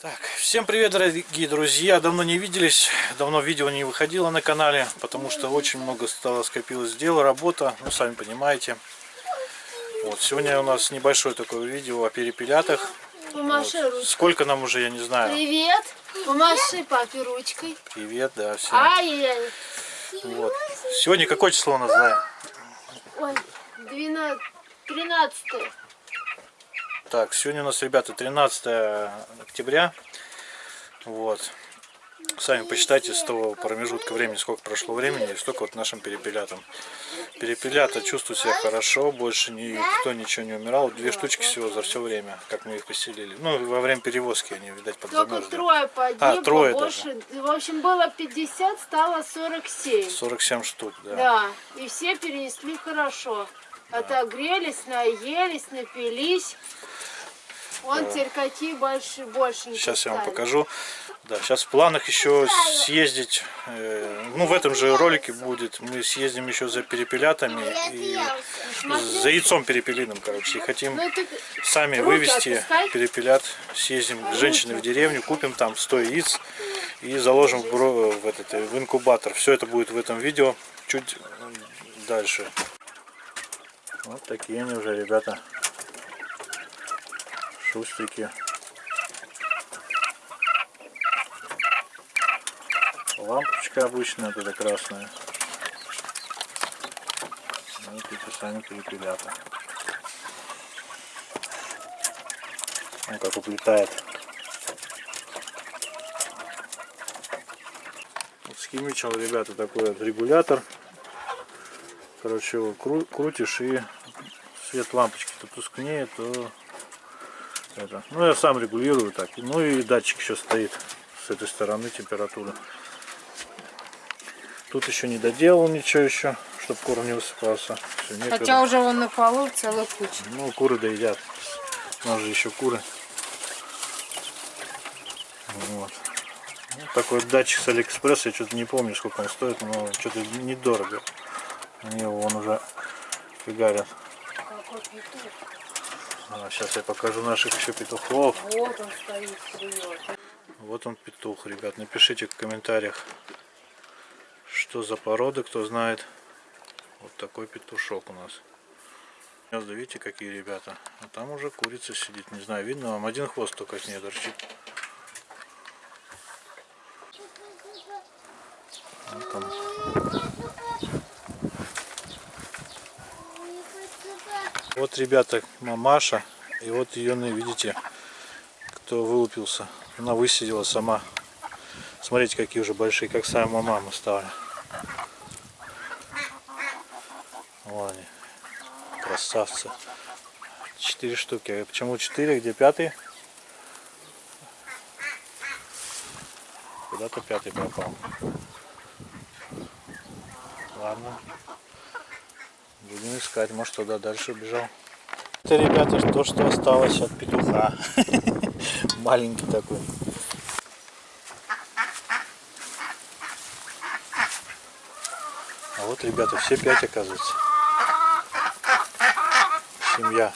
Так, всем привет, дорогие друзья! Давно не виделись, давно видео не выходило на канале, потому что очень много стало скопилось дел, работа, ну, сами понимаете. Вот, сегодня у нас небольшое такое видео о перепелятах. Помаши Вот. ручкой. Сколько нам уже, я не знаю. Привет. Помаши папе ручкой. Привет, да, всем. Ай-яй. Вот. Сегодня какое число у нас, да? Ой, 12, 13. Так, сегодня у нас, ребята, 13 октября. Вот. Сами посчитайте с того промежутка времени, сколько прошло времени, и столько вот нашим перепелятам. Перепелята чувствуют себя хорошо, больше никто ничего не умирал. Две штучки всего за все время, как мы их поселили. Ну, во время перевозки они, видать, Только подзамерзли. трое погибло, А, трое больше. В общем, было 50, стало 47. 47 штук, да. Да, и все перенесли хорошо. Отогрелись, наелись, напились. Вон теперь какие больше, больше. Сейчас я вам покажу. Да, сейчас в планах еще съездить, э, ну в этом же ролике будет, мы съездим еще за перепелятами и за яйцом перепелиным, короче, и хотим Ну, сами вывести перепелят, съездим к женщине в деревню, купим там 100 яиц и заложим в, бро- в, этот, э, в инкубатор. Все это будет в этом видео чуть дальше. Вот такие они уже, ребята, шустрики. Лампочка обычная, вот эта красная. Вот эти сами перепелята. Он как уплетает. Вот схимичил, ребята, такой вот регулятор. Короче, его кру- крутишь и свет лампочки то тускнее, то это. Ну я сам регулирую так. Ну и датчик еще стоит с этой стороны температуры. Тут еще не доделал ничего еще, чтобы корм не высыпался. Некогда. Хотя уже он на полу целая куча. Ну, куры доедят. У нас же еще куры. Вот. Ну, такой датчик с Алиэкспресса, я что-то не помню, сколько он стоит, но что-то недорого. Мне его он уже фигарят. А, сейчас я покажу наших еще петухов. Вот он стоит, сует. Вот он петух, ребят. Напишите в комментариях, что за породы, кто знает. Вот такой петушок у нас. Гнезда, видите, какие ребята. А там уже курица сидит. Не знаю, видно вам. Один хвост только с ней торчит. Вот ребята, мамаша. И вот ее, видите, кто вылупился. Она высидела сама. Смотрите, какие уже большие, как сама мама стали. Вон они. Красавцы. Четыре штуки. Почему четыре? Где пятый? Куда-то пятый пропал. Ладно. Будем искать. Может туда дальше убежал. Это, ребята, то, что осталось от петуха. Маленький такой. А вот, ребята, все пять оказывается. Семья.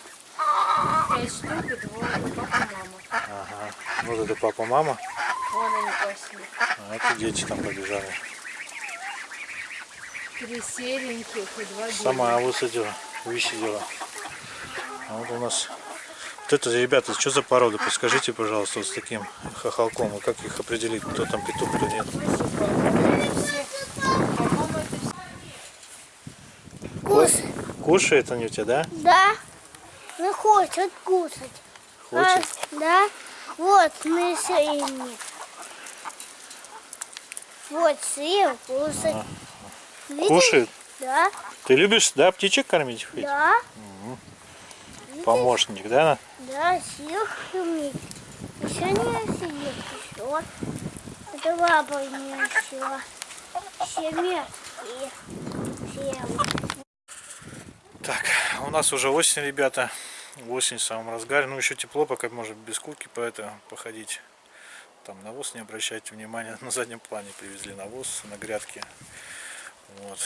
Пять штук и двое папа, мама. Ага. Вот это папа, мама. Вон они пошли. А это дети там побежали. Три сереньких и два белых. Сама высадила, высидела. А вот у нас... Вот это, ребята, что за порода? Подскажите, пожалуйста, вот с таким хохолком. И как их определить, кто там петух, кто нет? Кушает они у тебя, да? Да. Ну хочет кушать. Хочет? А, да. Вот мы съели. Вот съел кушать. Видели? Кушает? Да. Ты любишь, да, птичек кормить? хоть? Да. Помощник, да? Да, съел кормить. Еще не съел. Еще. Это баба не еще. Все мягкие. Нас уже осень, ребята. Осень в самом разгаре. Ну, еще тепло, пока можно без куртки по это походить. Там навоз не обращайте внимания. На заднем плане привезли навоз на грядке. Вот.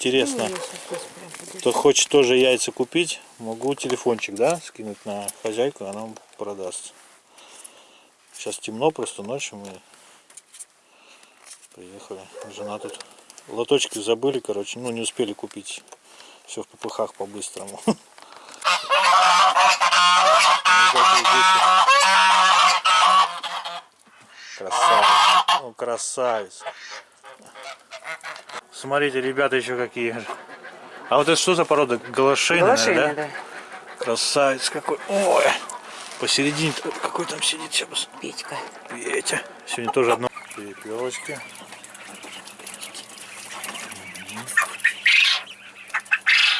Интересно, кто хочет тоже яйца купить, могу телефончик, да, скинуть на хозяйку, она вам продаст. Сейчас темно, просто ночью мы приехали. Жена тут лоточки забыли, короче, ну не успели купить. Все в попыхах по-быстрому. Ну. Красавец. Ну, красавец. Смотрите, ребята еще какие. А вот это что за порода? Галашейная, Голошейная, да? да. Красавец какой. Ой. Посередине какой там сидит сейчас. Петька. Петя. Сегодня тоже одно. Перепелочки.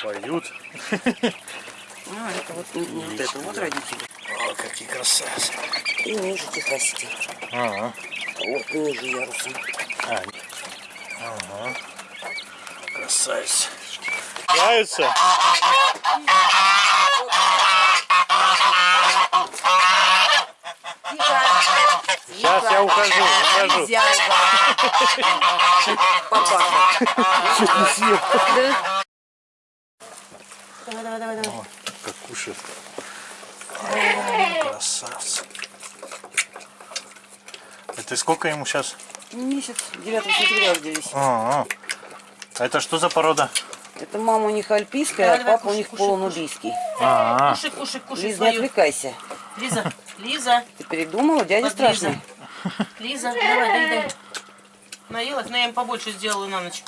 Поют. А, это вот, не- не вот это, вот родители. О, какие красавцы. И ниже тихости. Ага. Вот ниже ярусом. А, ага. Красавец. Нравится? Сейчас я ухожу, ухожу. Нельзя Папаша. Давай, давай, давай, давай. О, как кушает. Красавцы. Это сколько ему сейчас? Месяц, 9 сентября родились. А, а это что за порода? Это мама у них альпийская, а папа у них полунубийский. А, Кушай, кушай, кушай Лиз, не свою. отвлекайся. Лиза, Лиза, Ты передумала? Дядя Вот страшный. Лиза, давай, дай, дай. Наелась, но я им побольше сделаю на ночь.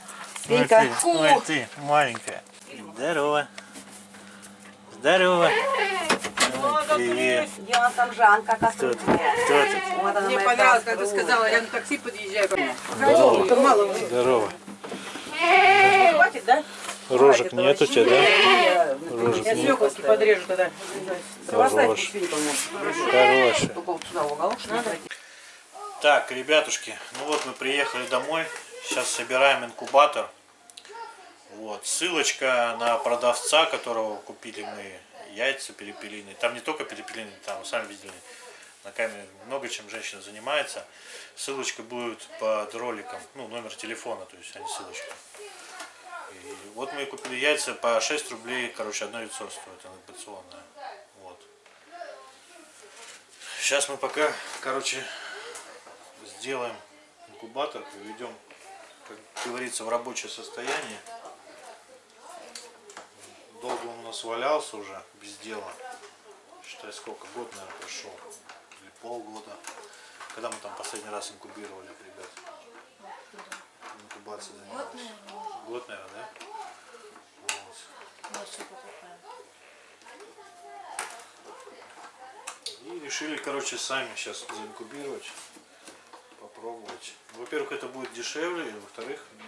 ой Пенька. ты, ой ты, маленькая. Здорово. Здорово. Привет. Я там Жанка, Кто тут? Кто тут? Вот Мне понравилось, когда кастрюля. сказала, я на такси подъезжаю. Здорово. Здорово. Хватит, да? Рожек нет у тебя, да? Я Рожек Я нет. свекловки подрежу тогда. Хорош. Хороший. Только вот сюда в уголок, что надо. Так, ребятушки, ну вот мы приехали домой. Сейчас собираем инкубатор. Вот, ссылочка на продавца, которого купили мы яйца перепелиные. Там не только перепелиные, там, сами видели, на камере много чем женщина занимается. Ссылочка будет под роликом, ну, номер телефона, то есть, а не ссылочка. И вот мы купили яйца по 6 рублей, короче, одно яйцо стоит, инкубационное. Вот. Сейчас мы пока, короче, сделаем инкубатор, приведем, как говорится, в рабочее состояние. Долго он у нас валялся уже, без дела. Считай, сколько, год, наверное, прошел. Или полгода. Когда мы там последний раз инкубировали, ребят? Инкубацией занимались. Год, наверное, да? Вот. И решили, короче, сами сейчас заинкубировать, попробовать. Во-первых, это будет дешевле, и во-вторых, ну,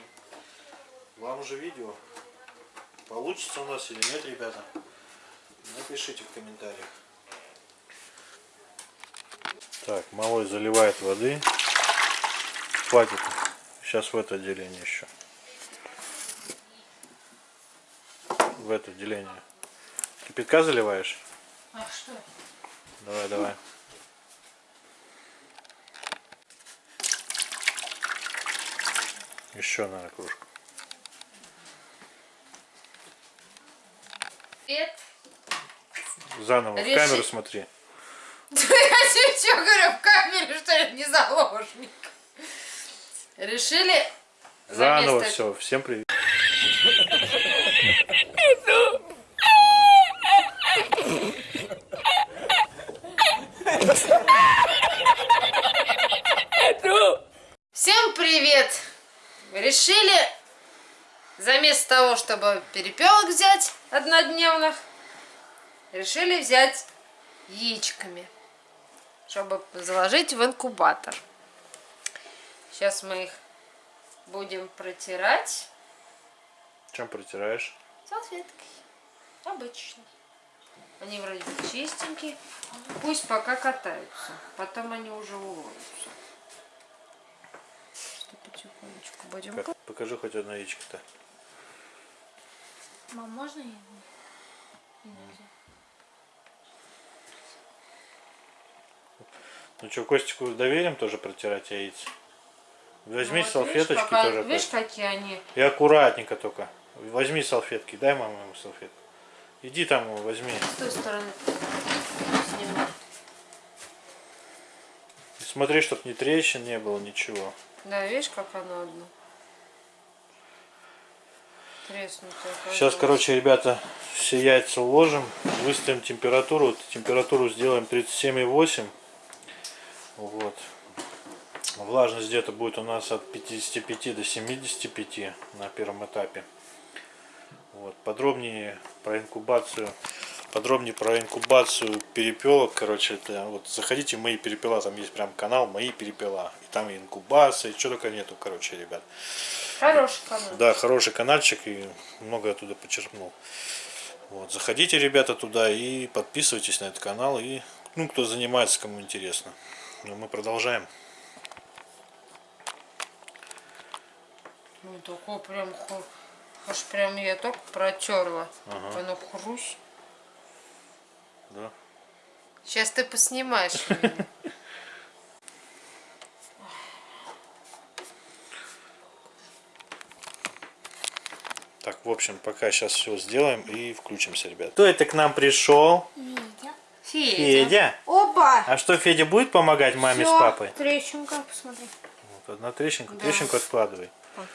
вам уже видео. Получится у нас или нет, ребята? Напишите в комментариях. Так, малой заливает воды. Хватит. Сейчас в это отделение еще. В это отделение. Кипятка заливаешь? А что? Давай, давай. Еще, наверное, кружку. Привет. Заново в Реши- камеру смотри. Я тебе что говорю, в камере, что ли, не заложник? Решили Заново все. Всем привет. Всем привет! Решили заместо того, чтобы перепелок взять однодневных, решили взять яичками, чтобы заложить в инкубатор. Сейчас мы их будем протирать Чем протираешь? салфеткой. Обычно. Они вроде бы чистенькие. Пусть пока катаются. Потом они уже уловятся. Что потихонечку будем Как? Покажи хоть одно яичко-то. Мам, можно я? Ну что, Костику доверим тоже протирать яйца? Возьми Ну, вот салфеточки видишь, пока- тоже. Видишь, Кость. какие они? И аккуратненько только. Возьми салфетки, дай маме ему салфетку. Иди там его возьми. С той стороны сниму. Смотри, чтоб ни трещин не было, ничего. Да, видишь, как оно одно? Треснутое. Сейчас, короче, ребята, все яйца уложим, выставим температуру. Вот Температуру сделаем 37,8. Вот. Влажность где-то будет у нас от 55 до 75 на первом этапе. Вот. Подробнее про инкубацию. Подробнее про инкубацию перепелок, короче, это вот заходите в мои перепела, там есть прям канал мои перепела, и там и инкубация, и что только нету, короче, ребят. Хороший канал. Да, хороший каналчик и много оттуда почерпнул. Вот, заходите, ребята, туда и подписывайтесь на этот канал. И, ну, кто занимается, кому интересно. Ну, мы продолжаем. Ну, такое прям, ху- аж прям я только протерла. Ага. Оно хрусь. Да. Сейчас ты поснимаешь. меня. Так, в общем, пока сейчас все сделаем и включимся, ребят. Кто это к нам пришел? Федя. Федя. А что, Федя будет помогать маме Всё. с папой? Трещинка, посмотри. Вот, одна трещинка. Да. Трещинку откладывай. Вот.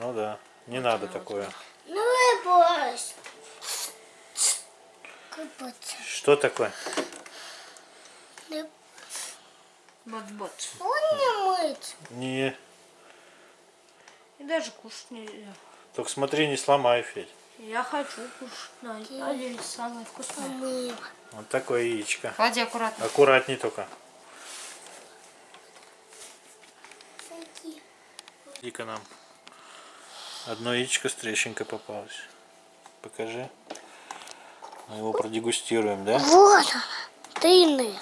Ну да, не надо вот такое. Ну и. Купаться. Что такое? Вот-вот. Он не мыть. Не, И даже кушать нельзя. только смотри, не сломай, Федь. Я хочу кушать. Самое вкусное. Мыло. Вот такое яичко. Клади аккуратно. Аккуратней только. Иди-ка нам. Одно яичко с трещинкой попалось. Покажи. Мы его продегустируем, да? Вот она. Длинная.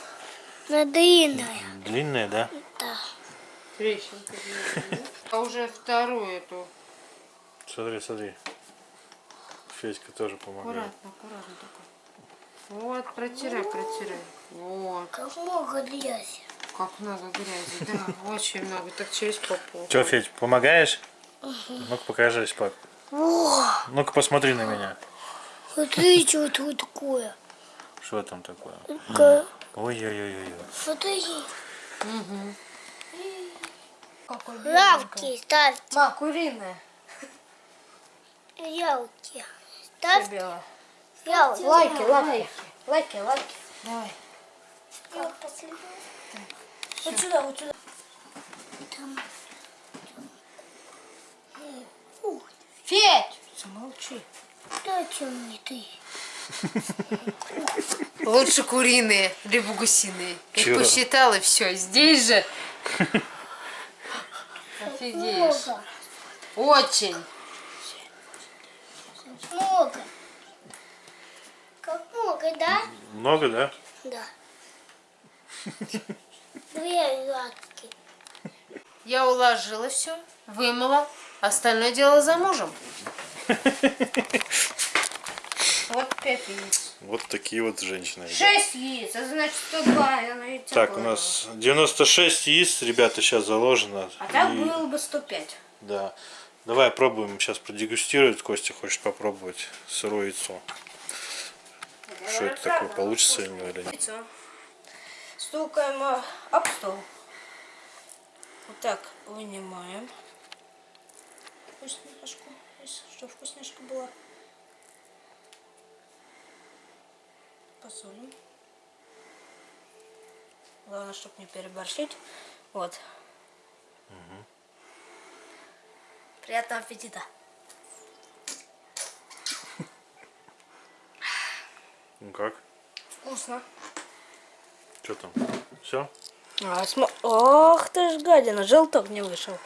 На длинная. Длинное, да? Да. Трещинка. А уже вторую эту. Смотри, смотри. Федька тоже помогает. Аккуратно, аккуратно только. Вот, протирай, протирай. Вот, Как много грязи. как много грязи, да, очень много. Так через попу. Че, Федь, помогаешь? Ну-ка покажись, пап. Ну-ка посмотри на меня. смотри, что тут такое. Что там такое? Ой-ой-ой-ой. Смотри. Какой Лавки ставь. Ма, куриная. Ялки. Ставь Белая. ялки. Лайки, лайки. Лайки, лайки. Давай. Вот сюда, вот сюда. Федь! Замолчи. Дайте мне ты. Лучше куриные, либо гусиные. Я Чё? посчитала, и все. Здесь же. Офигеешь. Очень. Много. Как много, да? Много, да? Да. Две лапки. Я уложила все, вымыла. Остальное дело за мужем. Вот пять яиц. Вот такие вот женщины. Шесть яиц, это значит 102. я на яйца Так, у нас 96 яиц, ребята, сейчас заложено. А так И- было бы 105. Да. Давай пробуем сейчас продегустировать. Костя хочет попробовать сырое яйцо. Что это такое, получится или нет? Яйцо. Стукаем э, об стол. Вот так вынимаем вкусняшку, что вкусняшка была. Посолим. Главное, чтобы не переборщить. Вот. Приятного аппетита. Ну как? Вкусно. Что там? Все? А, смо- Ох ты ж гадина, желток не вышел.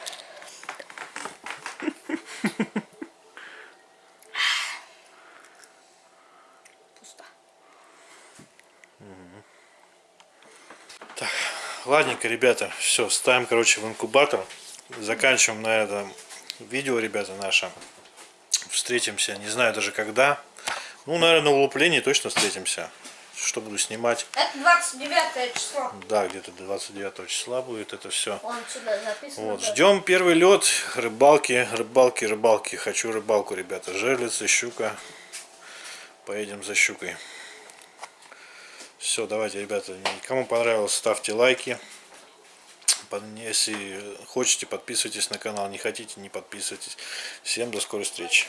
Пусто. Ладненько, ребята, все, ставим, короче, в инкубатор. Заканчиваем на этом видео, ребята, наше. Встретимся, не знаю даже когда. Ну, наверное, на улуплении точно встретимся. Что буду снимать. Это 29 число. Да, где-то 29 числа будет это все. Он сюда записан. Вот, ждем первый лед, рыбалки, рыбалки, рыбалки. Хочу рыбалку, ребята. Жерлицы, щука. Поедем за щукой. Все, давайте, ребята, кому понравилось, ставьте лайки. Если хотите, подписывайтесь на канал. Не хотите, не подписывайтесь. Всем до скорой встречи.